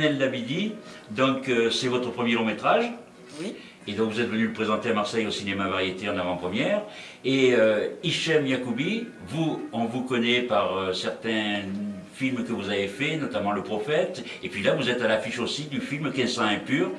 Manel Labidi, donc euh, c'est votre premier long métrage. Oui. Et donc vous êtes venu le présenter à Marseille au cinéma variété en avant-première. Et euh, Hichem Yacoubi, vous, on vous connaît par euh, certains films que vous avez faits, notamment Le Prophète. Et puis là, vous êtes à l'affiche aussi du film 1500 impur,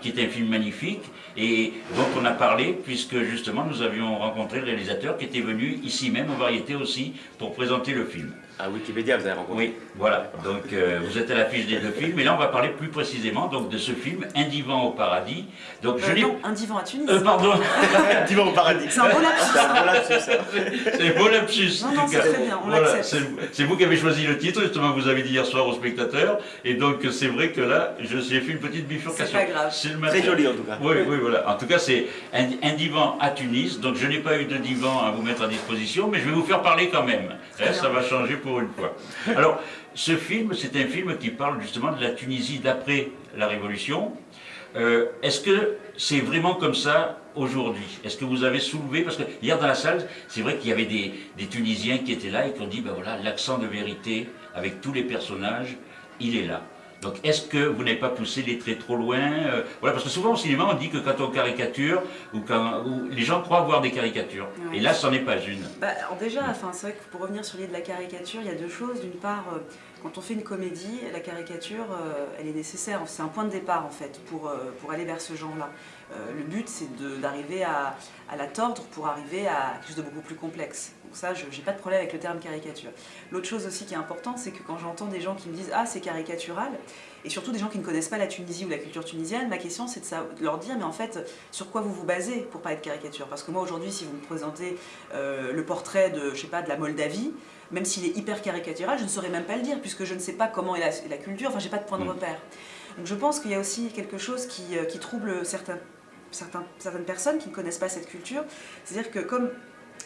qui est un film magnifique. Et dont on a parlé, puisque justement nous avions rencontré le réalisateur qui était venu ici même aux variétés aussi pour présenter le film. À Wikipédia, vous avez rencontré Oui, voilà. Donc euh, vous êtes à l'affiche des deux films. Et là, on va parler plus précisément donc, de ce film, Un divan au paradis. Donc, Euh, non, un divan à Tunis. Euh, pardon. Un divan au paradis. C'est un beau lapsus. C'est un beau lapsus. C'est beau lapsus. Non, en non, tout c'est cas. très bien, on Voilà, l'accepte. c'est c'est vous qui avez choisi le titre, justement, vous avez dit hier soir aux spectateurs. Et donc, c'est vrai que là, je- j'ai fait une petite bifurcation. C'est pas grave. C'est le Très joli en tout cas. Oui, oui, voilà. En tout cas, c'est un, un divan à Tunis. Donc, je n'ai pas eu de divan à vous mettre à disposition, mais je vais vous faire parler quand même. Hein, ça va changer pour une fois. Alors, ce film, c'est un film qui parle justement de la Tunisie d'après la Révolution. Euh, Est-ce que c'est vraiment comme ça aujourd'hui? Est-ce que vous avez soulevé, parce que hier dans la salle, c'est vrai qu'il y avait des, des Tunisiens qui étaient là et qui ont dit, ben voilà, l'accent de vérité avec tous les personnages, il est là. Donc est-ce que vous n'avez pas poussé les traits trop loin Euh, Voilà, parce que souvent au cinéma, on dit que quand on caricature, ou quand ou les gens croient voir des caricatures. Ouais. Et là, c'en est pas une. Bah, alors déjà, enfin, c'est vrai que pour revenir sur l'idée de la caricature, il y a deux choses. D'une part, euh, quand on fait une comédie, la caricature, euh, elle est nécessaire. C'est un point de départ, en fait, pour, euh, pour aller vers ce genre-là. Euh, le but, c'est d'arriver à, à la tordre pour arriver à quelque chose de beaucoup plus complexe. Donc ça, je n'ai pas de problème avec le terme caricature. L'autre chose aussi qui est importante, c'est que quand j'entends des gens qui me disent « Ah, c'est caricatural », et surtout des gens qui ne connaissent pas la Tunisie ou la culture tunisienne, ma question, c'est de leur dire « Mais en fait, sur quoi vous vous basez pour parler de caricature ?» Parce que moi, aujourd'hui, si vous me présentez euh, le portrait de, je sais pas, de la Moldavie, même s'il est hyper caricatural, je ne saurais même pas le dire, puisque je ne sais pas comment est la, la culture, enfin j'ai pas de point de Mm. repère. Donc je pense qu'il y a aussi quelque chose qui, euh, qui trouble certains, certaines personnes qui ne connaissent pas cette culture. C'est-à-dire que comme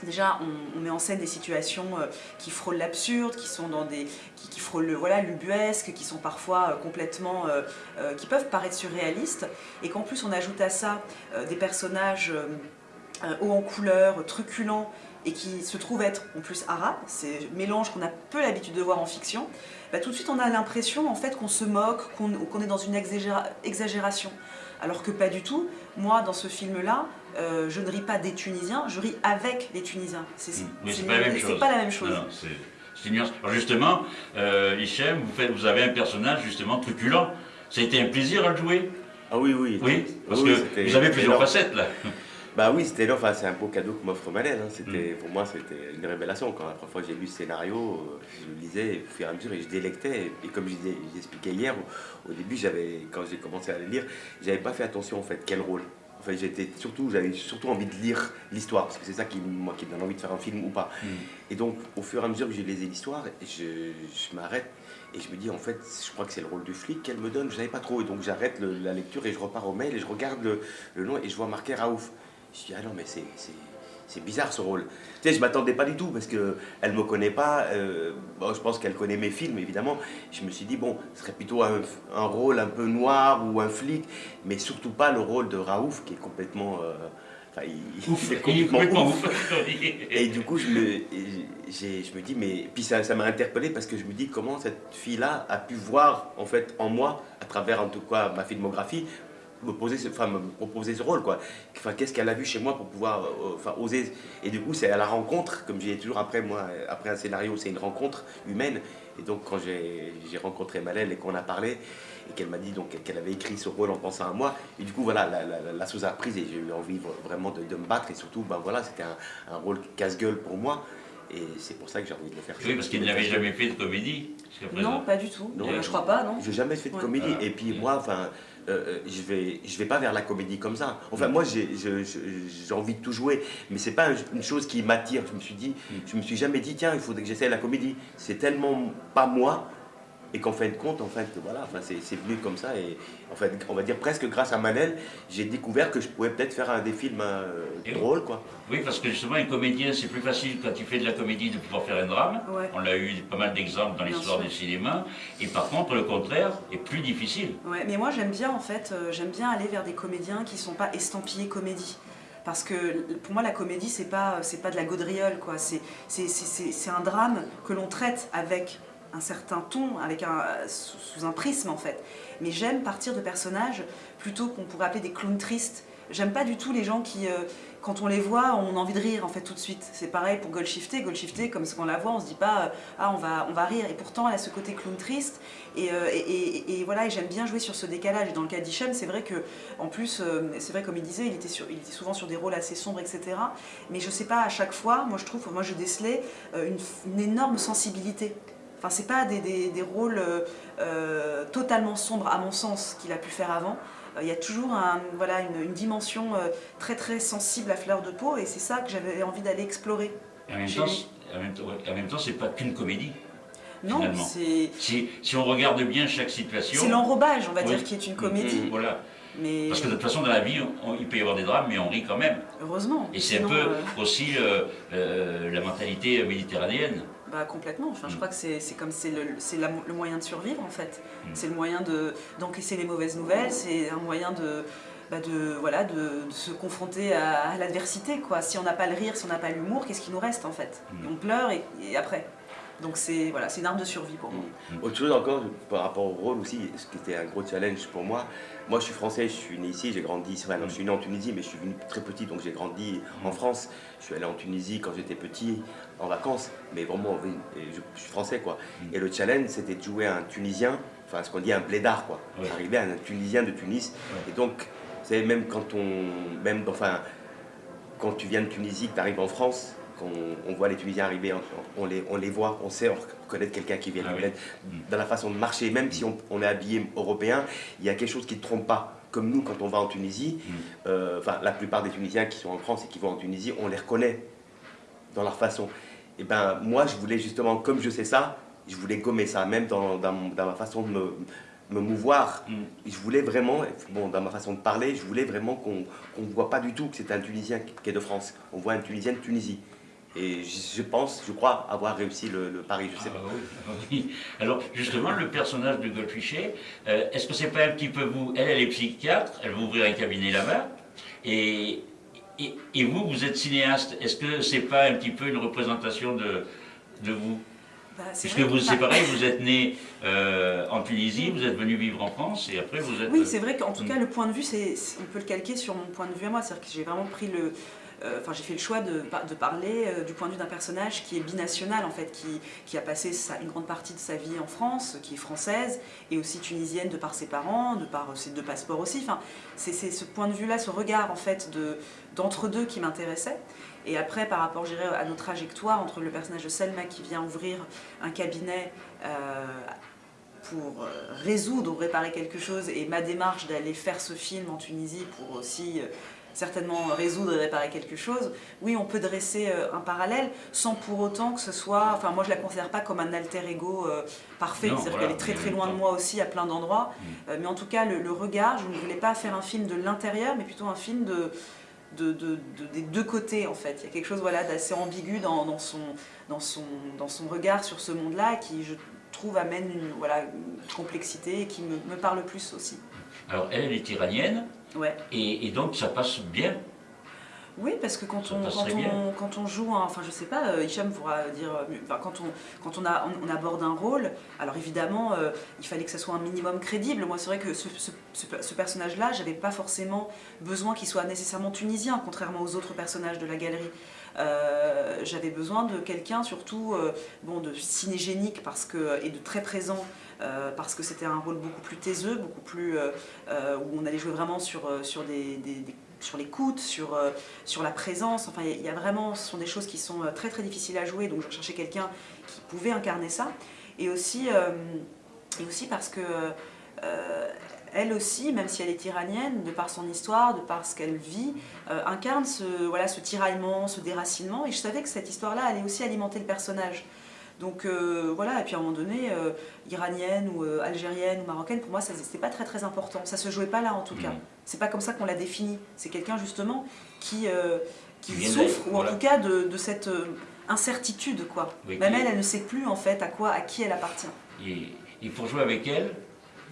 déjà on, met en scène des situations euh, qui frôlent l'absurde, qui sont dans des. qui, frôlent le voilà, l'ubuesque, qui sont parfois euh, complètement. euh, qui peuvent paraître surréalistes, et qu'en plus on ajoute à ça des personnages hauts en couleur, truculents, et qui se trouvent être en plus arabes, c'est mélange qu'on a peu l'habitude de voir en fiction, bah, tout de suite on a l'impression en fait qu'on se moque, qu'on est dans une exagéra- exagération. Alors que pas du tout. Moi, dans ce film-là, euh, je ne ris pas des Tunisiens, je ris avec les Tunisiens. C'est Mm. C'est pas la même c'est chose. pas la même chose. Non, c'est une nuance. Alors justement, euh, Hichem, vous, faites- vous avez un personnage justement truculent. Ça a été un plaisir à le jouer Ah oui, oui. Oui, parce Oui, que vous avez plusieurs énorme. facettes là. Bah oui, c'était. Enfin, c'est un beau cadeau que m'offre Manel. hein. Mm. C'était, Pour moi, c'était une révélation. Quand la première fois que j'ai lu ce scénario, euh, je le lisais au fur et à mesure et je délectais. Et comme je j'expliquais hier, au, au début, j'avais, quand j'ai commencé à le lire, j'avais pas fait attention en fait quel rôle. Enfin, j'étais surtout, j'avais surtout envie de lire l'histoire parce que c'est ça qui, moi, qui me donne envie de faire un film ou pas. Et donc, au fur et à mesure que je lisais l'histoire, je, je m'arrête et je me dis, en fait, je crois que c'est le rôle du flic qu'elle me donne. Je savais pas trop. Et donc, j'arrête le- la lecture et je repars au mail et je regarde le, le nom et je vois marqué Raouf. Je dis, ah non, mais c'est. bizarre ce rôle. Tu sais, je m'attendais pas du tout parce que elle me connaît pas. euh, bon, je pense qu'elle connaît mes films, évidemment. Je me suis dit, bon, ce serait plutôt un, un rôle un peu noir ou un flic, mais surtout pas le rôle de Raouf qui est complètement. euh, Enfin, il, Ouf, il est il est complètement ouf. ouf. Et du coup, je me, je me dis, mais. Puis ça ça m'a interpellé parce que je me dis comment cette fille-là a pu voir, en fait, en moi, à travers en tout cas ma filmographie, me, poser ce, enfin, me proposer ce rôle, quoi. Enfin, qu'est-ce qu'elle a vu chez moi pour pouvoir euh, enfin, oser? Et du coup, c'est à la rencontre, comme j'ai toujours après, moi, après un scénario, c'est une rencontre humaine. Et donc, quand j'ai j'ai rencontré Malène et qu'on a parlé, et qu'elle m'a dit donc qu'elle avait écrit ce rôle en pensant à moi, et du coup, voilà, la, la, chose a prise et j'ai eu envie vraiment de, de me battre. Et surtout, ben voilà, c'était un, un rôle casse-gueule pour moi. Et c'est pour ça que j'ai envie de le faire. Oui, parce qu'il n'avait jamais fait de comédie. Non, pas du tout. Non. Euh, je crois pas, non J'ai jamais fait de Ouais. comédie. Ah. Et puis moi, enfin, euh, euh, je vais, je vais pas vers la comédie comme ça. Enfin, moi, j'ai envie de tout jouer, mais c'est pas un- une chose qui m'attire. Je me suis dit, je me suis jamais dit, tiens, il faudrait que j'essaie la comédie. C'est tellement pas moi. Et qu'en fin de compte, en fait, voilà, enfin, c'est venu comme ça. Et en fait, on va dire presque grâce à Manel, j'ai découvert que je pouvais peut-être faire un des films euh, drôles, quoi. Oui, parce que justement, un comédien, c'est plus facile quand il fait de la comédie de pouvoir faire un drame. Ouais. On a eu pas mal d'exemples dans l'histoire du cinéma. Et par contre, le contraire est plus difficile. Ouais, mais moi j'aime bien en fait, euh, j'aime bien aller vers des comédiens qui sont pas estampillés comédie. Parce que pour moi la comédie c'est pas c'est pas de la gaudriole quoi, c'est c'est- c'est c'est- c'est un drame que l'on traite avec un certain ton, avec un, sous, un prisme en fait. Mais j'aime partir de personnages plutôt qu'on pourrait appeler des clowns tristes. J'aime pas du tout les gens qui, euh, quand on les voit, on a envie de rire en fait tout de suite. C'est pareil pour Goldshifter. Goldshifter, comme qu'on la voit, on se dit pas euh, ah on va on va rire. Et pourtant elle a ce côté clown triste. Et, euh, voilà, et j'aime bien jouer sur ce décalage. Et dans le cas d'Hichem, c'est vrai que en plus, euh, c'est vrai comme il disait, il était sur, il était souvent sur des rôles assez sombres, etc. Mais je sais pas à chaque fois, moi je trouve, moi je décelais une, énorme sensibilité. Enfin, c'est pas des, des, des rôles totalement sombres à mon sens qu'il a pu faire avant. Euh, il y a toujours un, voilà, une, dimension euh, très très sensible à fleur de peau et c'est ça que j'avais envie d'aller explorer. en même, temps, en même temps, c'est pas qu'une comédie. Non, c'est... Si, si, on regarde bien chaque situation... C'est l'enrobage, on va dire, qui est une comédie. Mm, voilà. Mais... Parce que de toute façon, dans la vie, il peut y avoir des drames, mais on rit quand même. Heureusement. Et c'est un peu euh, aussi la mentalité méditerranéenne. Bah, complètement, enfin, je mm. crois que c'est comme c'est le, le, moyen de survivre en fait. Mm. C'est le moyen d'encaisser les mauvaises nouvelles, c'est un moyen de, bah, de, voilà, de, se confronter à, l'adversité. quoi. Si on n'a pas le rire, si on n'a pas l'humour, qu'est-ce qui nous reste en fait? Mm. On pleure et après donc c'est voilà, une arme de survie pour moi. Autre chose encore par rapport au rôle aussi, ce qui était un gros challenge pour moi. Moi je suis français, je suis né ici, j'ai grandi, enfin, je suis né en Tunisie, mais je suis venu très petit, donc j'ai grandi en. France. Je suis allé en Tunisie quand j'étais petit, en vacances, mais vraiment, je, suis français quoi. Mm. Et le challenge c'était de jouer un Tunisien, enfin ce qu'on dit un blédard quoi. Arriver à un Tunisien de Tunis. Et donc, vous savez, même quand on, même, enfin, quand tu viens de Tunisie, que tu arrives en France, on, voit les Tunisiens arriver, on, les, on les voit, on sait reconnaître quelqu'un qui vient de ah Dans la façon de marcher, même si on, est habillé européen, il y a quelque chose qui ne trompe pas. Comme nous, quand on va en Tunisie, mm. euh, enfin la plupart des Tunisiens qui sont en France et qui vont en Tunisie, on les reconnaît dans leur façon. Et ben moi, je voulais justement, comme je sais ça, je voulais gommer ça, même dans, dans, ma façon de me, me mouvoir. Mm. Je voulais vraiment, bon, dans ma façon de parler, je voulais vraiment qu'on ne voit pas du tout que c'est un Tunisien qui est de France. On voit un Tunisien de Tunisie. Et je pense, je crois avoir réussi le, pari, je sais pas. Ah oui. Alors justement, le personnage de Goldfichet, euh, est-ce que c'est pas un petit peu vous? Elle, elle est psychiatre, elle va ouvrir un cabinet là-bas, et, et, vous, vous êtes cinéaste. Est-ce que c'est pas un petit peu une représentation de, de vous? Bah, Puisque vous, c'est pareil, vous êtes né euh, en Tunisie, vous êtes venu vivre en France et après vous êtes... Oui, c'est vrai qu'en tout cas, le point de vue, on peut le calquer sur mon point de vue à moi. C'est-à-dire que j'ai vraiment pris le, euh, enfin j'ai fait le choix de, parler euh, du point de vue d'un personnage qui est binational en fait, qui, a passé une grande partie de sa vie en France, qui est française et aussi tunisienne de par ses parents, de par ses deux passeports aussi. Enfin, c'est ce point de vue-là, ce regard en fait d'entre-deux qui m'intéressait. Et après, par rapport à nos trajectoires entre le personnage de Selma qui vient ouvrir un cabinet euh, pour résoudre ou réparer quelque chose et ma démarche d'aller faire ce film en Tunisie pour aussi certainement résoudre et réparer quelque chose, oui, on peut dresser euh, un parallèle sans pour autant que ce soit... Enfin, moi, je la considère pas comme un alter ego euh, parfait, c'est-à-dire qu'elle est très très loin de moi aussi à plein d'endroits. Mm. Euh, mais en tout cas, le, regard, je ne voulais pas faire un film de l'intérieur, mais plutôt un film de, de, des deux côtés, en fait. Il y a quelque chose voilà, d'assez ambigu dans, son, dans, son, dans son regard sur ce monde-là qui, je trouve, amène une, voilà, complexité et qui me, me parle plus aussi. Alors, elle, elle est iranienne, Et, donc ça passe bien. Oui, parce que quand, on, quand on, quand, on, joue, enfin je sais pas, euh, Hicham pourra dire, euh, enfin, quand, on, quand on, a, on, aborde un rôle, alors évidemment, euh, il fallait que ça soit un minimum crédible. Moi, c'est vrai que ce, ce, personnage-là, j'avais pas forcément besoin qu'il soit nécessairement tunisien, contrairement aux autres personnages de la galerie. j'avais besoin de quelqu'un surtout bon, de cinégénique parce que, et de très présent euh, parce que c'était un rôle beaucoup plus taiseux, beaucoup plus euh, où on allait jouer vraiment sur, sur, des, sur l'écoute, sur, sur la présence. Enfin, il y, a vraiment, ce sont des choses qui sont très très difficiles à jouer, donc je cherchais quelqu'un qui pouvait incarner ça. Et aussi, et aussi parce que elle aussi, même si elle est iranienne, de par son histoire, de par ce qu'elle vit, incarne ce, voilà, ce tiraillement, ce déracinement. Et je savais que cette histoire-là allait aussi alimenter le personnage. Donc euh, voilà, et puis à un moment donné, euh, iranienne ou euh, algérienne ou marocaine, pour moi, c'était pas très très important. Ça se jouait pas là en tout cas. Mm. C'est pas comme ça qu'on l'a défini. C'est quelqu'un justement qui, qui souffre, ou en tout cas de, cette incertitude, quoi. Même elle, elle ne sait plus en fait à quoi, à qui elle appartient. Et, il faut jouer avec elle,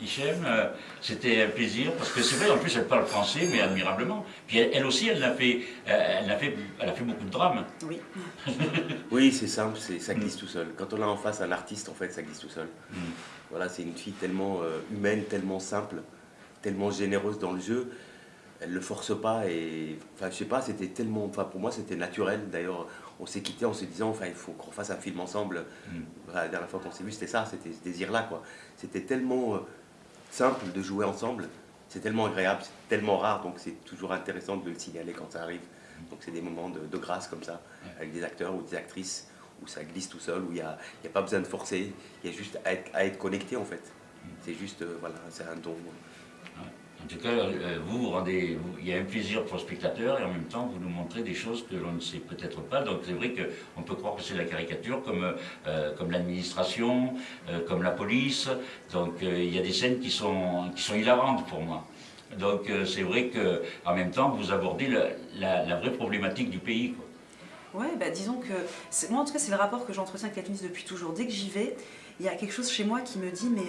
Hichem, euh, c'était un plaisir, parce que c'est vrai, en plus elle parle français, mais admirablement. Puis elle, aussi, elle a, fait, euh, elle, a fait, elle a fait beaucoup de drames. Oui. oui, c'est simple, ça glisse tout seul. Quand on a en face un artiste, en fait, ça glisse tout seul. Mm. Voilà, c'est une fille tellement euh, humaine, tellement simple, tellement généreuse dans le jeu. Elle le force pas et, enfin, je sais pas, c'était tellement, enfin, pour moi, c'était naturel. D'ailleurs, on s'est quitté en se disant, enfin, il faut qu'on fasse un film ensemble. Mm. la dernière fois qu'on s'est vu, c'était ça, c'était ce désir-là, quoi. C'était tellement simple de jouer ensemble. C'est tellement agréable, c'est tellement rare, donc c'est toujours intéressant de le signaler quand ça arrive. Donc c'est des moments de, grâce comme ça, avec des acteurs ou des actrices, où ça glisse tout seul, où il n'y a, a, pas besoin de forcer, il y a juste à être, à être connecté en fait. C'est juste, euh, voilà, c'est un don. En tout cas, euh, vous, rendez, il y a un plaisir pour le spectateur et en même temps, vous nous montrez des choses que l'on ne sait peut-être pas. Donc c'est vrai qu'on peut croire que c'est la caricature, comme, euh, comme l'administration, euh, comme la police. Donc il y a des scènes qui sont, qui sont hilarantes pour moi. Donc c'est vrai qu'en même temps, vous abordez la, vraie problématique du pays. Quoi. Ouais, bah disons que moi en tout cas c'est le rapport que j'entretiens avec la Tunis depuis toujours. Dès que j'y vais, il y a quelque chose chez moi qui me dit mais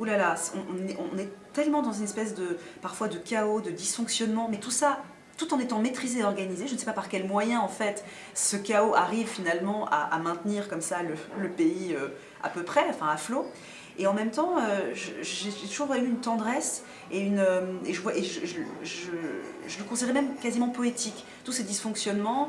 Là là, on, est, tellement dans une espèce de, parfois de chaos, de dysfonctionnement, mais tout ça, tout en étant maîtrisé et organisé, je ne sais pas par quel moyen en fait ce chaos arrive finalement à, maintenir comme ça le, pays euh, à peu près, enfin à flot. Et en même temps, euh, j'ai toujours eu une tendresse et, une, euh, et, je, et je, je, le considérais même quasiment poétique. Tous ces dysfonctionnements,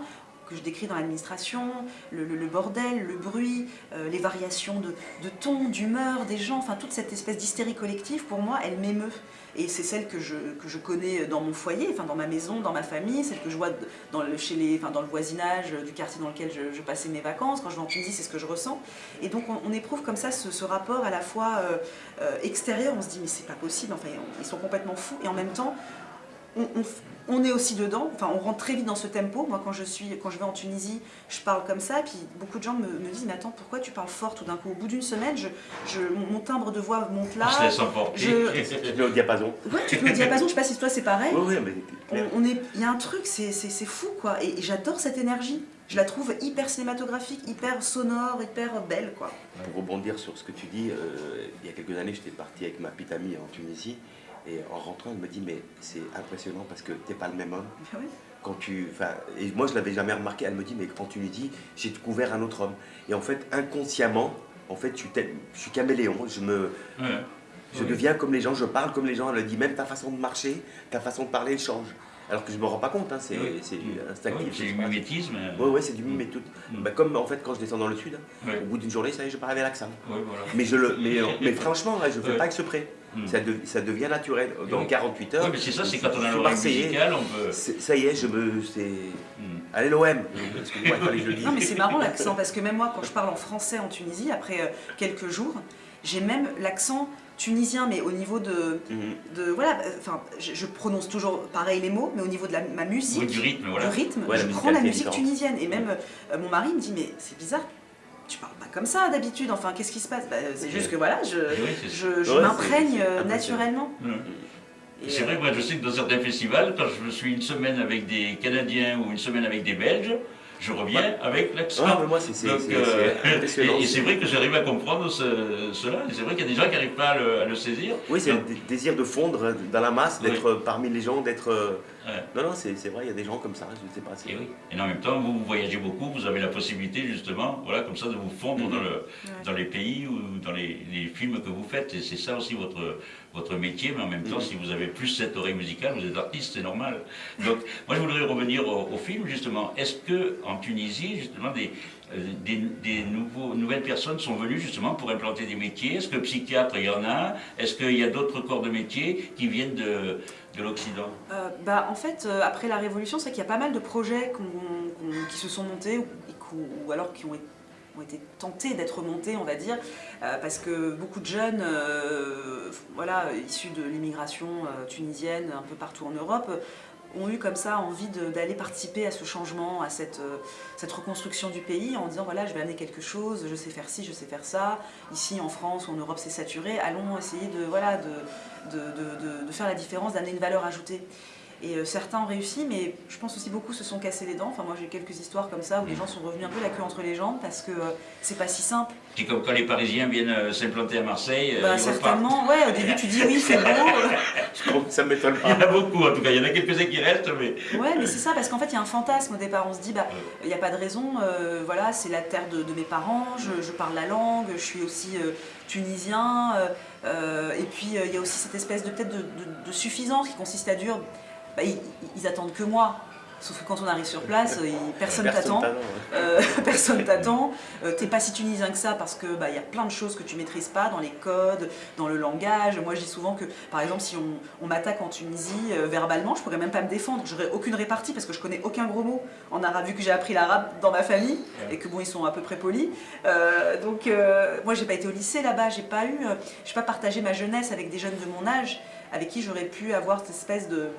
que je décris dans l'administration, le, bordel, le bruit, euh, les variations de, ton, d'humeur des gens, enfin toute cette espèce d'hystérie collective, pour moi, elle m'émeut. Et c'est celle que je, que je connais dans mon foyer, enfin dans ma maison, dans ma famille, celle que je vois dans le, chez les, enfin, dans le voisinage du quartier dans lequel je, passais mes vacances. Quand je vais en Tunisie, c'est ce que je ressens. Et donc on, éprouve comme ça ce, rapport à la fois euh, euh, extérieur, on se dit mais c'est pas possible, enfin ils sont complètement fous, et en même temps on, est aussi dedans, enfin on rentre très vite dans ce tempo. Moi quand je, suis, quand je vais en Tunisie, je parle comme ça, et puis beaucoup de gens me, disent mais attends pourquoi tu parles fort tout d'un coup? Au bout d'une semaine, je, mon timbre de voix monte là. Je laisse. Je... mets au diapason. Ouais, tu te mets au diapason, je sais pas si toi c'est pareil. Oui, oui, mais on, est, Il y a un truc, c'est fou quoi, et, j'adore cette énergie. Je la trouve hyper cinématographique, hyper sonore, hyper belle quoi. Pour rebondir sur ce que tu dis, euh, il y a quelques années j'étais parti avec ma petite amie en Tunisie, et en rentrant, elle me dit, mais c'est impressionnant parce que t'es pas le même homme. Ah quand tu, et moi je l'avais jamais remarqué, elle me dit, mais quand tu lui dis, j'ai découvert un autre homme. Et en fait, inconsciemment, en fait, je suis caméléon, je me... Je deviens comme les gens, je parle comme les gens, elle me dit, même ta façon de marcher, ta façon de parler change. Alors que je me rends pas compte, hein, c'est instinctif. c'est du mimétisme. Oui, ouais, c'est du mimétisme. Mm. Bah, comme en fait quand je descends dans le sud, au bout d'une journée, ça y est, je parle avec l'accent. Mais, je le, mais, mais franchement, je ne fais pas exprès. Mm. Ça, ça, devient naturel. Dans 48 heures. Oui, mais c'est ça, c'est quand on a l'oreille musicale, on peut. Ça y est, je me. Mm. Allez l'OM Excusez-moi, je le dis. Non, mais c'est marrant l'accent, parce que même moi, quand je parle en français en Tunisie, après euh, quelques jours, j'ai même l'accent tunisien, mais au niveau de, mhm. de voilà, enfin, je, prononce toujours pareil les mots, mais au niveau de la, ma musique, du rythme, voilà. rythme je prends la musique tunisienne. Et même euh, mon mari me dit, mais c'est bizarre, tu parles pas comme ça d'habitude, enfin, qu'est-ce qui se passe? Bah, C'est juste que voilà, je, je, m'imprègne euh, naturellement. C'est vrai, moi je sais que dans certains festivals, quand je suis une semaine avec des Canadiens ou une semaine avec des Belges, je reviens avec l'accent. Ah, mais moi, c'est euh, Et, c'est vrai que j'arrive à comprendre cela. Et c'est vrai qu'il y a des gens qui n'arrivent pas à le, saisir. Oui, c'est le désir de fondre dans la masse, d'être parmi les gens, d'être. Non, non, c'est vrai, il y a des gens comme ça, je ne sais pas. Et, oui. et en même temps, vous, voyagez beaucoup, vous avez la possibilité justement, voilà, comme ça, de vous fondre dans, le, dans les pays ou dans les, les films que vous faites. Et c'est ça aussi votre, votre métier, mais en même temps, si vous avez plus cette oreille musicale, vous êtes artiste, c'est normal. Donc, moi, je voudrais revenir au, film, justement. Est-ce que en Tunisie, justement, des, euh, des, nouveaux, nouvelles personnes sont venues justement pour implanter des métiers? Est-ce que psychiatre, il y en a? Est-ce qu'il y a d'autres corps de métiers qui viennent de, de l'Occident euh, bah, En fait, euh, après la Révolution, c'est qu'il y a pas mal de projets qui se sont montés ou, alors qui ont été tentés d'être montés, on va dire, euh, parce que beaucoup de jeunes issus de l'immigration tunisienne un peu partout en Europe ont eu comme ça envie d'aller participer à ce changement, à cette, cette, reconstruction du pays en disant voilà je vais amener quelque chose, je sais faire ci, je sais faire ça, ici en France ou en Europe c'est saturé, allons essayer de, voilà, de faire la différence, d'amener une valeur ajoutée. Et euh, certains ont réussi, mais je pense aussi beaucoup se sont cassés les dents. Enfin, moi j'ai quelques histoires comme ça où les gens sont revenus un peu la queue entre les jambes parce que euh, c'est pas si simple. C'est comme quand les Parisiens viennent euh, s'implanter à Marseille. Bah, certainement, ouais, au début tu dis oui, c'est beau. ça m'étonne pas. Il y en a beaucoup en tout cas, il y en a quelques-uns qui restent, mais. Ouais, mais c'est ça, parce qu'en fait il y a un fantasme au départ. On se dit, bah, il n'y a pas de raison, voilà, c'est la terre de, mes parents, je, parle la langue, je suis aussi tunisien. et puis il y a aussi cette espèce de peut-être de, de, suffisance qui consiste à dire bah, ils, attendent que moi. Sauf que quand on arrive sur place, personne t'attend. Euh, personne t'attend. Euh, t'es pas si tunisien que ça parce que bah, y a plein de choses que tu maîtrises pas dans les codes, dans le langage. Moi, je dis souvent que, par exemple, si on, m'attaque en Tunisie euh, verbalement, je pourrais même pas me défendre. J'aurais aucune répartie parce que je connais aucun gros mot en arabe, vu que j'ai appris l'arabe dans ma famille et que bon, ils sont à peu près polis. donc, moi, j'ai pas été au lycée là-bas. J'ai pas eu, j'ai pas partagé ma jeunesse avec des jeunes de mon âge avec qui j'aurais pu avoir cette espèce de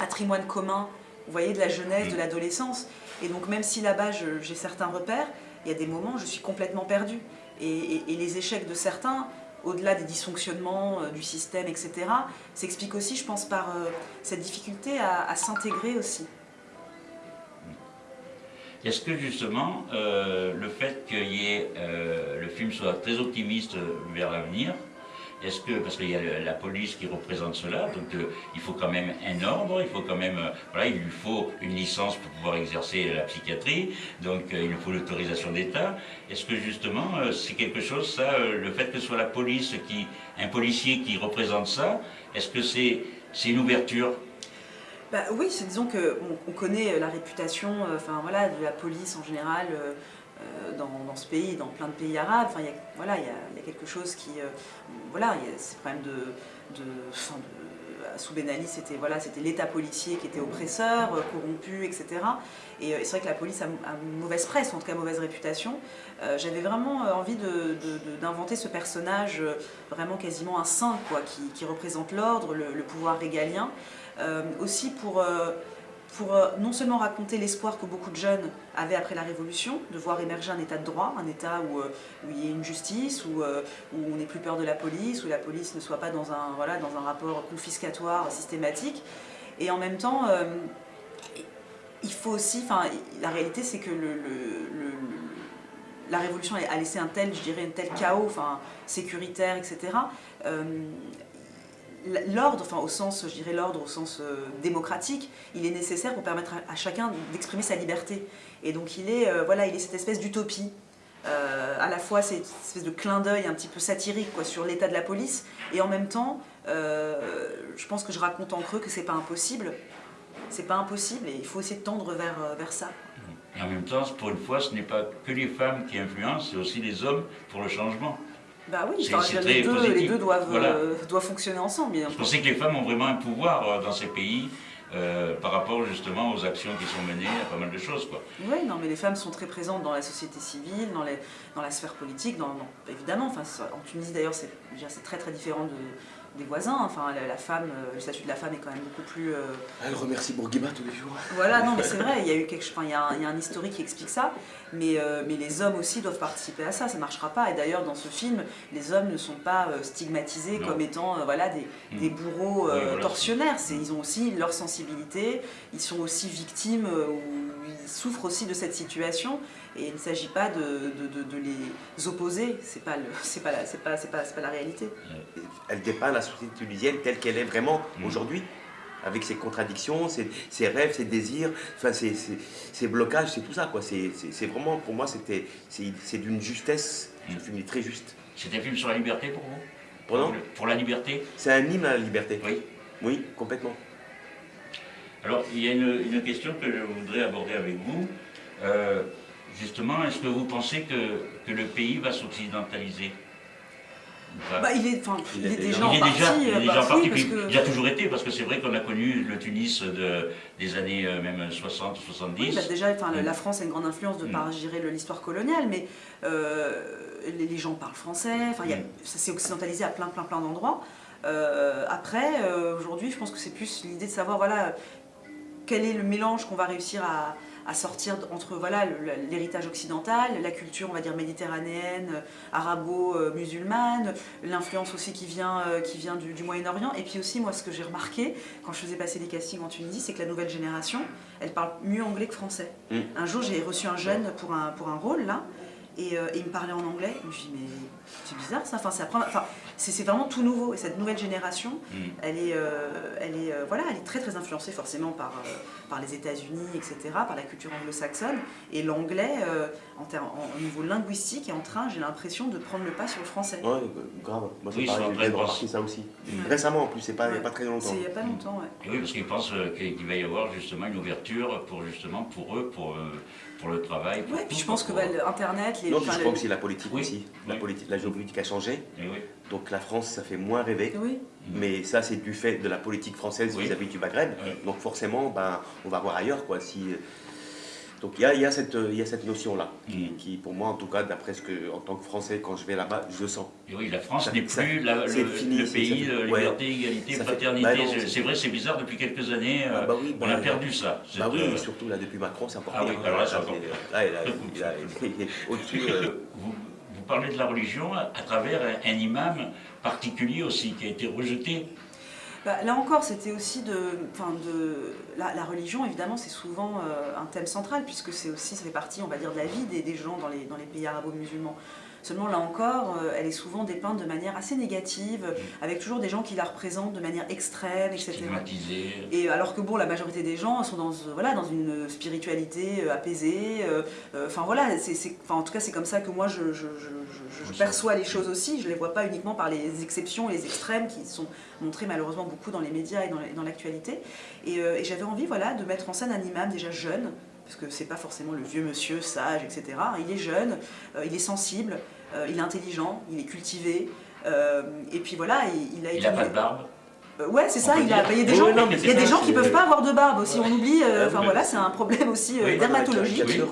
patrimoine commun, vous voyez, de la jeunesse, de l'adolescence. Et donc même si là-bas j'ai certains repères, il y a des moments où je suis complètement perdue. Et, les échecs de certains, au-delà des dysfonctionnements euh, du système, etc., s'expliquent aussi, je pense, par euh, cette difficulté à, s'intégrer aussi. Est-ce que justement, euh, le fait que le film soit très optimiste vers l'avenir, est-ce que, parce qu'il y a la police qui représente cela, donc euh, il faut quand même un ordre, il faut quand même, euh, voilà, il lui faut une licence pour pouvoir exercer la psychiatrie, donc euh, il lui faut l'autorisation d'État. Est-ce que justement, c'est quelque chose, ça, le fait que ce soit la police, qui, un policier qui représente ça, est-ce que c'est une ouverture? Bah, Oui, disons qu'on on connaît la réputation enfin, voilà, de la police en général. Dans, ce pays, dans plein de pays arabes. Enfin, il y a, voilà, il y a, quelque chose qui, voilà, il y a ces problèmes de, de, sous Ben Ali, c'était voilà, l'État policier qui était oppresseur, euh, corrompu, etc. Et, euh, c'est vrai que la police a, une mauvaise presse, en tout cas mauvaise réputation. Euh, j'avais vraiment envie d'inventer ce personnage, vraiment quasiment un saint, quoi, qui, représente l'ordre, le, pouvoir régalien. aussi pour pour euh, non seulement raconter l'espoir que beaucoup de jeunes avaient après la Révolution, de voir émerger un état de droit, un état où, euh, il y ait une justice, où, euh, où on n'ait plus peur de la police, où la police ne soit pas dans un, voilà, dans un rapport confiscatoire systématique. Et en même temps, il faut aussi, enfin, la réalité c'est que la Révolution a laissé un tel, je dirais, un tel chaos, enfin, sécuritaire, etc l'ordre, enfin au sens, je dirais l'ordre au sens euh, démocratique, il est nécessaire pour permettre à, chacun d'exprimer sa liberté. Et donc il est, euh, voilà, il est cette espèce d'utopie. Euh, à la fois cette espèce de clin d'œil un petit peu satirique quoi, sur l'état de la police, et en même temps, je pense que je raconte en creux que c'est pas impossible. C'est pas impossible et il faut essayer de tendre vers, vers ça. Et en même temps, pour une fois, ce n'est pas que les femmes qui influencent, c'est aussi les hommes pour le changement. Bah oui, les, deux, les, deux, doivent, euh, doivent fonctionner ensemble. Bien Je pensais que les femmes ont vraiment un pouvoir euh, dans ces pays. Euh, par rapport justement aux actions qui sont menées à pas mal de choses. Quoi. Oui, non, mais les femmes sont très présentes dans la société civile, dans, les, dans la sphère politique, dans, évidemment. Enfin, en Tunisie d'ailleurs, c'est très très différent de, des voisins. Enfin, la, femme, euh, le statut de la femme est quand même beaucoup plus. Euh, Elle remercie Bourguiba tous les jours. Voilà, non, mais c'est vrai. Il y a eu quelque, enfin, il y a, un, il y a un historique qui explique ça. Mais, euh, mais les hommes aussi doivent participer à ça. Ça ne marchera pas. Et d'ailleurs, dans ce film, les hommes ne sont pas stigmatisés comme étant, voilà, des, mm. des bourreaux tortionnaires. Ils ont aussi leur sensibilité. Ils sont aussi victimes ou ils souffrent aussi de cette situation. Et il ne s'agit pas de, de, de, les opposer, c'est pas, c'est pas, pas, pas, pas, la réalité. Elle dépeint la société tunisienne telle qu'elle est vraiment mm. aujourd'hui, avec ses contradictions, ses, ses, rêves, ses désirs, enfin ses, ses, blocages, c'est tout ça. Quoi. C'est, vraiment, pour moi, c'était, c'est, d'une justesse, mm. un film très juste. C'est un film sur la liberté pour vous? Pardon? Pour la liberté? C'est un hymne à la liberté. Oui. Oui, complètement. Alors, il y a une, une question que je voudrais aborder avec vous. Euh, Justement, est-ce que vous pensez que, que le pays va s'occidentaliser bah, il, est, il, est, déjà en partie. Il est déjà, parti, il a toujours été, parce que c'est vrai qu'on a connu le Tunis de, des années euh, même 60 ou 70. Oui, bah, déjà, mm. la France a une grande influence de mm. par l'histoire coloniale, mais euh, les, gens parlent français, enfin, mm. ça s'est occidentalisé à plein, plein, plein d'endroits. Euh, après, aujourd'hui, je pense que c'est plus l'idée de savoir, voilà, quel est le mélange qu'on va réussir à, à sortir entre voilà l'héritage occidental, la culture on va dire méditerranéenne, arabo-musulmane, l'influence aussi qui vient, qui vient du, Moyen-Orient. Et puis aussi moi ce que j'ai remarqué quand je faisais passer des castings en Tunisie, c'est que la nouvelle génération, elle parle mieux anglais que français. Mm. Un jour j'ai reçu un jeune pour un, pour un rôle là, et, il me parlait en anglais. Je me suis dit, mais c'est bizarre ça. Enfin, c'est vraiment tout nouveau. Et cette nouvelle génération, mm. elle est, euh, elle est, euh, voilà, elle est très très influencée forcément par, euh, par les États-Unis, etc., par la culture anglo-saxonne. Et l'anglais, en, au niveau linguistique, est en train, j'ai l'impression, de prendre le pas sur le français. Ouais, grave. Moi, j'ai remarqué ça aussi. Mm. Récemment, en plus, c'est pas, pas très longtemps. C'est il n'y a pas longtemps, ouais. oui, parce qu'ils pensent qu'il va y avoir justement une ouverture pour justement pour eux, pour pour le travail. Oui, puis je pense que bah, Internet, les. Non, je crois aussi la politique aussi. La, politique, la géopolitique a changé. Donc la France, ça fait moins rêver. Mais ça, c'est du fait de la politique française vis-à-vis du Maghreb. Donc forcément, ben, on va voir ailleurs. Quoi, si, donc il y a, y a, cette, notion-là, qui, qui, pour moi en tout cas, d'après ce que, en tant que Français, quand je vais là-bas, je sens. Et oui, la France n'est plus la, le, fini, le, pays de liberté, égalité, fraternité. Bah c'est vrai, c'est bizarre, depuis quelques années, ah bah oui, on a bah perdu ça. Bah oui, euh... surtout là, depuis Macron, c'est encore ah. Oui, alors là, c'est encore au-dessus. Euh, vous, vous parlez de la religion à travers un imam particulier aussi, qui a été rejeté bah, là encore, c'était aussi de, de la, religion, évidemment, c'est souvent euh, un thème central, puisque c'est aussi, ça fait partie, on va dire, de la vie des, gens dans les, dans les pays arabo-musulmans. Seulement là encore, euh, elle est souvent dépeinte de manière assez négative, mm. avec toujours des gens qui la représentent de manière extrême, etc. Et alors que bon, la majorité des gens sont dans, euh, voilà, dans une spiritualité euh, apaisée. Enfin voilà, c'est, en tout cas c'est comme ça que moi je, je, je, perçois les choses aussi. Je ne les vois pas uniquement par les exceptions, les extrêmes qui sont montrés malheureusement beaucoup dans les médias et dans l'actualité. Et, et j'avais envie voilà, de mettre en scène un imam déjà jeune, parce que c'est pas forcément le vieux monsieur sage, etc. Il est jeune, euh, il est sensible, euh, il est intelligent, il est cultivé, euh, et puis voilà, il, a... Il n'a pas de barbe ouais, c'est ça. Il, a, il y a des gens, il y a des gens qui peuvent pas avoir de barbe aussi. On oublie. Enfin voilà, c'est un problème aussi dermatologique.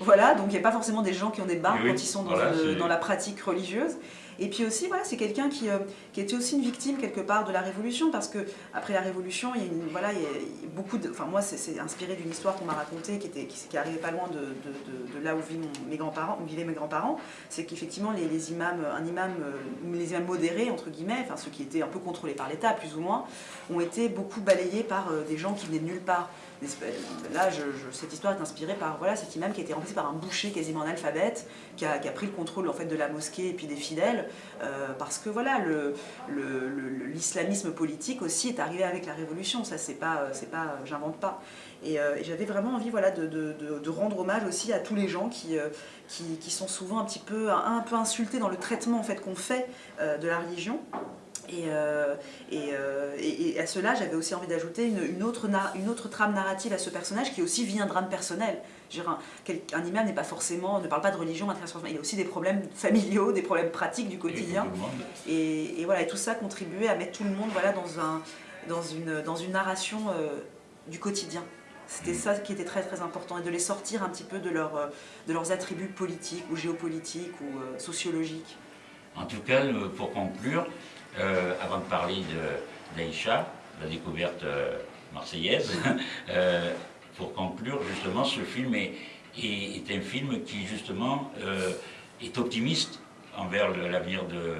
Voilà, donc il n'y a pas forcément des gens qui ont des barbes quand ils sont dans, dans la pratique religieuse. Et puis aussi, voilà, c'est quelqu'un qui, euh, qui, était aussi une victime quelque part de la Révolution, parce que après la Révolution, il y a, voilà, il y a beaucoup de... Enfin moi, c'est inspiré d'une histoire qu'on m'a racontée, qui, était, qui, arrivait pas loin de, là où, mes grands-parents, où vivaient mes grands-parents, c'est qu'effectivement, les, les, imams, un imam, euh, les imams modérés, entre guillemets, enfin ceux qui étaient un peu contrôlés par l'État, plus ou moins, ont été beaucoup balayés par euh, des gens qui venaient de nulle part. Là, cette histoire est inspirée par voilà, cet imam qui a été remplacé par un boucher quasiment analphabète, qui a, qui a pris le contrôle en fait, de la mosquée et puis des fidèles, euh, parce que voilà, l'islamisme politique aussi est arrivé avec la révolution, ça c'est pas, c'est pas j'invente pas. Et, euh, j'avais vraiment envie voilà, de, rendre hommage aussi à tous les gens qui, euh, qui, qui, sont souvent un petit peu, un, peu insultés dans le traitement en fait, qu'on fait de la religion. Et, euh, euh, et, et, à cela, j'avais aussi envie d'ajouter une, autre une autre trame narrative à ce personnage qui aussi vit un drame personnel. un, un, imam n'est pas forcément, ne parle pas de religion, il y a aussi des problèmes familiaux, des problèmes pratiques du quotidien. Et, voilà, et tout ça contribuait à mettre tout le monde voilà, dans, un, dans, une, dans une narration euh, du quotidien. C'était mm. ça qui était très très important, et de les sortir un petit peu de, leur, de leurs attributs politiques ou géopolitiques ou sociologiques. En tout cas, pour conclure, euh, avant de parler d'Aïcha, la découverte euh, marseillaise, euh, pour conclure, justement, ce film est, est, un film qui, justement, est optimiste envers l'avenir de,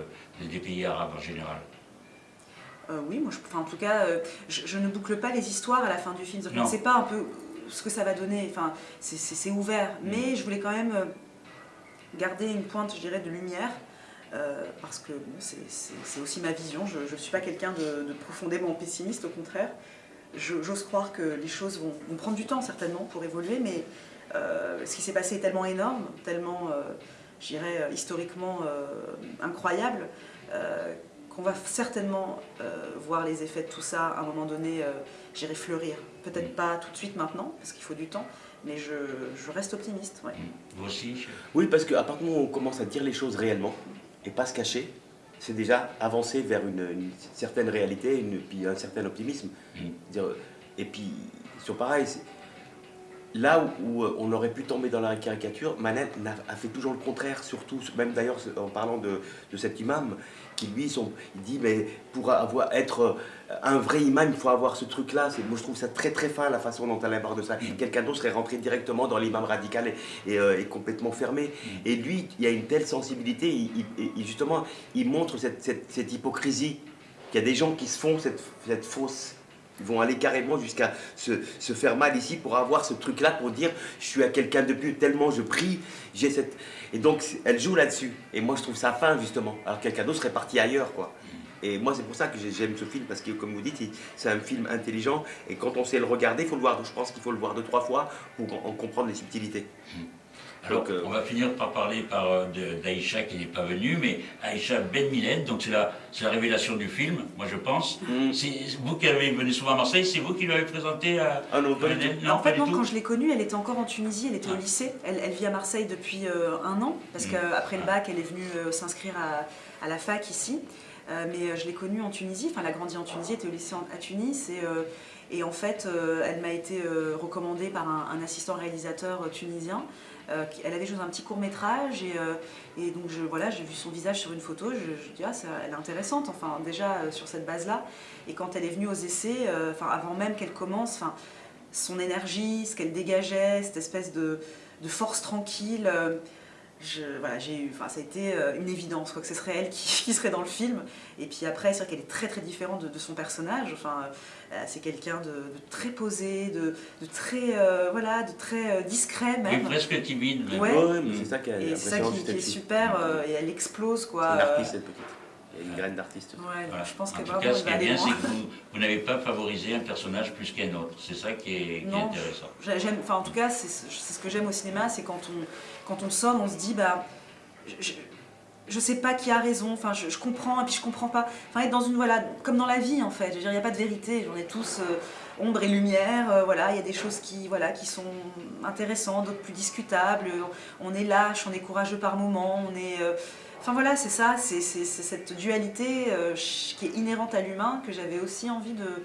des pays arabes en général. oui, moi, je, en tout cas, je, ne boucle pas les histoires à la fin du film. Je ne sais pas un peu ce que ça va donner. Enfin, c'est ouvert, mm. mais je voulais quand même garder une pointe, je dirais, de lumière euh, parce que c'est aussi ma vision, je ne suis pas quelqu'un de, profondément pessimiste, au contraire. J'ose croire que les choses vont, prendre du temps certainement pour évoluer, mais euh, ce qui s'est passé est tellement énorme, tellement, euh, je dirais, historiquement incroyable, qu'on va certainement voir les effets de tout ça à un moment donné, j'irai fleurir. Peut-être pas tout de suite maintenant, parce qu'il faut du temps, mais je, reste optimiste. Vous aussi Oui, parce qu'à partir du moment où on commence à dire les choses réellement, et pas se cacher, c'est déjà avancer vers une, certaine réalité, une, puis un certain optimisme. Mm. Et puis, sur pareil, là où, on aurait pu tomber dans la caricature, Manet a, fait toujours le contraire, surtout, même d'ailleurs en parlant de, cet imam, qui lui, il dit, mais pour avoir, être un vrai imam, il faut avoir ce truc-là. Moi, je trouve ça très très fin, la façon dont elle aborde ça. Mm. Quelqu'un d'autre serait rentré directement dans l'imam radical et, euh, complètement fermé. Mm. Et lui, il y a une telle sensibilité, il, justement, il montre cette, hypocrisie. qu'il y a des gens qui se font cette, cette fausse ils vont aller carrément jusqu'à se, faire mal ici pour avoir ce truc-là, pour dire je suis à quelqu'un de plus, tellement je prie, j'ai cette... Et donc elle joue là-dessus. Et moi je trouve ça fin justement. Alors quelqu'un d'autre serait parti ailleurs quoi. Et moi c'est pour ça que j'aime ce film, parce que comme vous dites, c'est un film intelligent. Et quand on sait le regarder, il faut le voir. je pense qu'il faut le voir deux, trois fois pour en comprendre les subtilités. Alors, euh, on va finir par parler par, euh, d'Aïcha qui n'est pas venue, mais Aïcha Ben Miled, donc c'est la, la, révélation du film, moi je pense. Mm. C'est vous qui avez venu souvent à Marseille, c'est vous qui l'avez présenté à. Ah non, pas En fait, non, quand je l'ai connue, elle était encore en Tunisie, elle était au ah. lycée. Elle, vit à Marseille depuis euh, un an, parce mm. qu'après le bac, elle est venue s'inscrire à, la fac ici. Mais je l'ai connue en Tunisie, enfin, elle a grandi en Tunisie, elle était au lycée à Tunis. Et, et en fait, elle m'a été recommandée par un assistant réalisateur tunisien. Euh, elle avait joué un petit court métrage et, euh, donc voilà, j'ai vu son visage sur une photo, je, je dis ah elle est intéressante, enfin déjà euh, sur cette base-là. Et quand elle est venue aux essais, enfin avant même qu'elle commence, enfin son énergie, ce qu'elle dégageait, cette espèce de force tranquille voilà, j'ai eu, enfin, ça a été euh, une évidence quoi, que ce serait elle qui, serait dans le film. Et puis après, c'est vrai qu'elle est très très différente de, son personnage. Enfin, euh, c'est quelqu'un de, très posé, de, très, euh, voilà, de très discret même. Et presque timide. Ouais. c'est ça qui, est, ça qui, est super. et elle explose quoi. C'est une artiste cette petite. Il y a une graine d'artiste. Ouais, je pense en tout cas, ce qui est bien, c'est que vous, n'avez pas favorisé un personnage plus qu'un autre. C'est ça qui est, qui est intéressant. Enfin, en tout cas, c'est ce que j'aime au cinéma, c'est quand on, quand on sort, on se dit, bah, je, je sais pas qui a raison, enfin je, comprends et puis je comprends pas. Enfin être dans une voilà, comme dans la vie en fait, je veux dire il n'y a pas de vérité, j'en ai tous euh, ombre et lumière, euh, voilà, il y a des choses qui voilà qui sont intéressantes, d'autres plus discutables. On est lâche, on est courageux par moments, on est euh, Enfin voilà, c'est ça, c'est cette dualité qui est inhérente à l'humain que j'avais aussi envie de,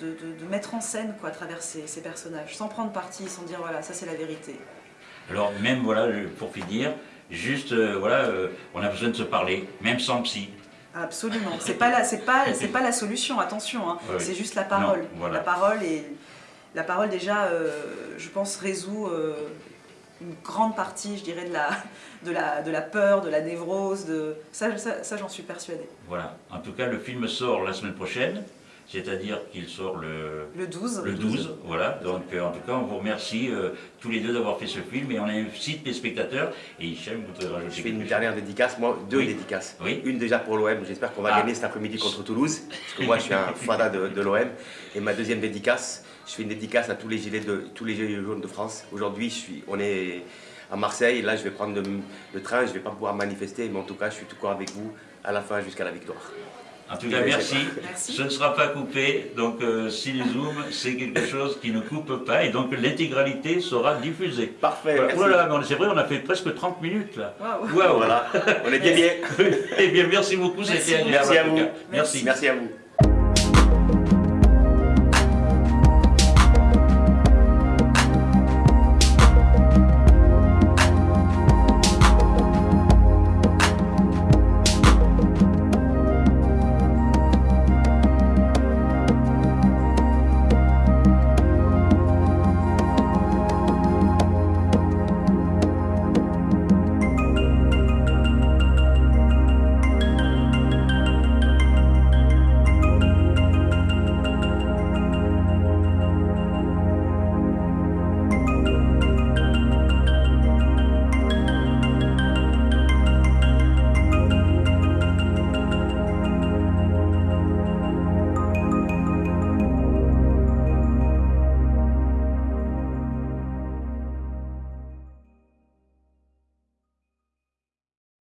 de, mettre en scène quoi, à travers ces, ces personnages, sans prendre parti, sans dire voilà, ça c'est la vérité. Alors même, voilà, pour finir, juste, euh, voilà, euh, on a besoin de se parler, même sans psy. Absolument. C'est pas la, pas, la solution. Attention, hein. c'est juste la parole. La parole et la parole déjà, euh, je pense, résout une grande partie, je dirais, de la, de la, de la peur, de la névrose. De ça, ça j'en suis persuadée. Voilà. En tout cas, le film sort la semaine prochaine c'est-à-dire qu'il sort le, le 12. Le 12, voilà. Donc euh, en tout cas, on vous remercie euh, tous les deux d'avoir fait ce film et on incite les spectateurs. Et Hichem, vous pouvez rajouter Je fais une dernière dédicace, moi, deux dédicaces. Oui. Une déjà pour l'OM, j'espère qu'on va ah. gagner cet après-midi contre Toulouse, parce que moi je suis un fada de, l'OM. Et ma deuxième dédicace, je fais une dédicace à tous les gilets, de, tous les gilets jaunes de France. Aujourd'hui, on est à Marseille, là je vais prendre le, train, je ne vais pas pouvoir manifester, mais en tout cas je suis tout corps avec vous à la fin jusqu'à la victoire. En tout cas, merci. Ce ne sera pas coupé. Donc, euh, Zoom, c'est quelque chose qui ne coupe pas. Et donc, l'intégralité sera diffusée. Parfait. Voilà. c'est vrai, on a fait presque 30 minutes là. Waouh. Voilà. On était bien. eh bien, merci beaucoup. Merci, merci à vous. Merci. Merci à vous.